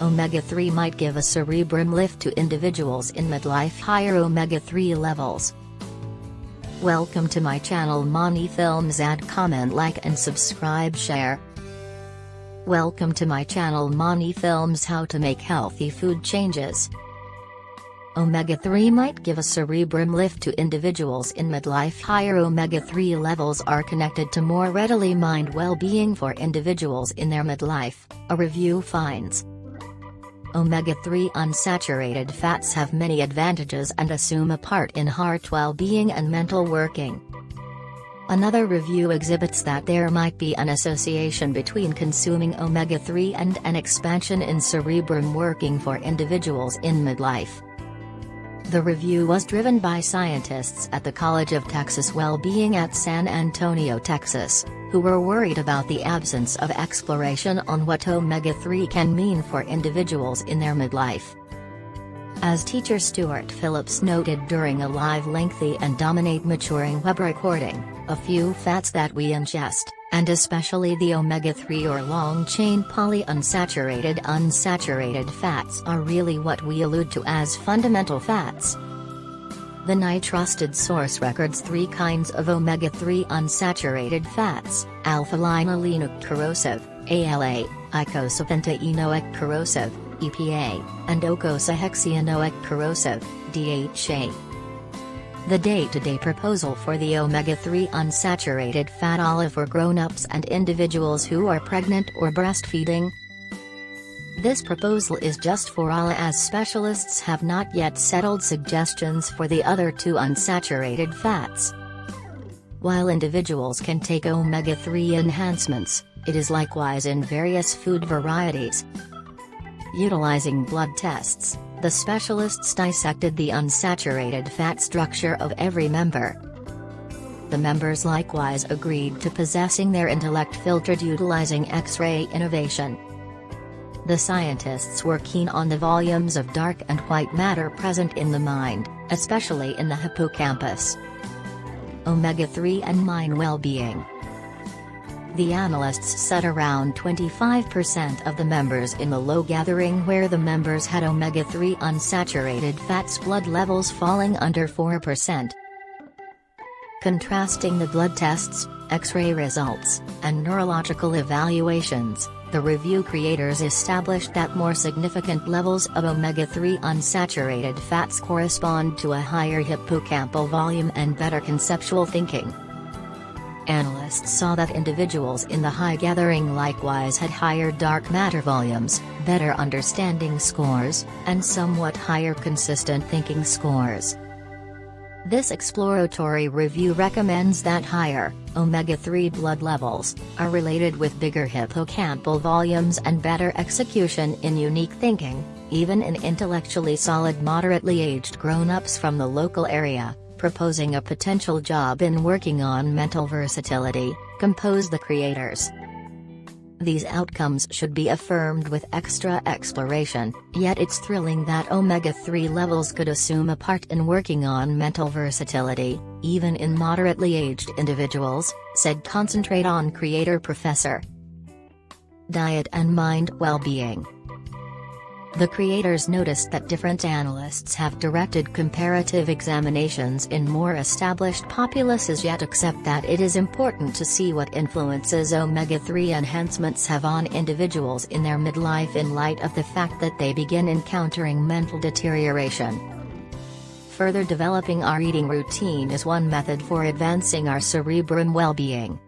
omega-3 might give a cerebrum lift to individuals in midlife higher omega-3 levels. Welcome to my channel Mani Films add comment like and subscribe share. Welcome to my channel Mani Films how to make healthy food changes. Omega-3 might give a cerebrum lift to individuals in midlife higher omega-3 levels are connected to more readily mind well-being for individuals in their midlife, a review finds. Omega-3 unsaturated fats have many advantages and assume a part in heart well-being and mental working. Another review exhibits that there might be an association between consuming omega-3 and an expansion in cerebrum working for individuals in midlife. The review was driven by scientists at the College of Texas Well-Being at San Antonio, Texas, who were worried about the absence of exploration on what omega-3 can mean for individuals in their midlife. As teacher Stuart Phillips noted during a live lengthy and dominate maturing web recording, a few fats that we ingest, and especially the omega-3 or long-chain polyunsaturated unsaturated fats are really what we allude to as fundamental fats. The NI-trusted source records three kinds of omega-3 unsaturated fats, alpha-linolenic corrosive, ALA, eicosapentaenoic corrosive, EPA, and docosahexaenoic corrosive, DHA. The day-to-day -day proposal for the omega-3 unsaturated fat olive for grown-ups and individuals who are pregnant or breastfeeding. This proposal is just for all as specialists have not yet settled suggestions for the other two unsaturated fats. While individuals can take omega-3 enhancements, it is likewise in various food varieties. Utilizing blood tests, the specialists dissected the unsaturated fat structure of every member. The members likewise agreed to possessing their intellect filtered utilizing X-ray innovation. The scientists were keen on the volumes of dark and white matter present in the mind, especially in the hippocampus. Omega-3 and mind well-being the analysts said around 25% of the members in the low gathering where the members had omega-3 unsaturated fats blood levels falling under 4%. Contrasting the blood tests, X-ray results, and neurological evaluations, the review creators established that more significant levels of omega-3 unsaturated fats correspond to a higher hippocampal volume and better conceptual thinking. Analysts saw that individuals in the high gathering likewise had higher dark matter volumes, better understanding scores, and somewhat higher consistent thinking scores. This exploratory review recommends that higher, omega-3 blood levels, are related with bigger hippocampal volumes and better execution in unique thinking, even in intellectually solid moderately aged grown-ups from the local area proposing a potential job in working on mental versatility, compose the creators. These outcomes should be affirmed with extra exploration, yet it's thrilling that omega-3 levels could assume a part in working on mental versatility, even in moderately aged individuals, said Concentrate on Creator Professor. Diet and Mind Well-Being the creators noticed that different analysts have directed comparative examinations in more established populaces yet accept that it is important to see what influences omega-3 enhancements have on individuals in their midlife in light of the fact that they begin encountering mental deterioration. Further developing our eating routine is one method for advancing our cerebrum well-being.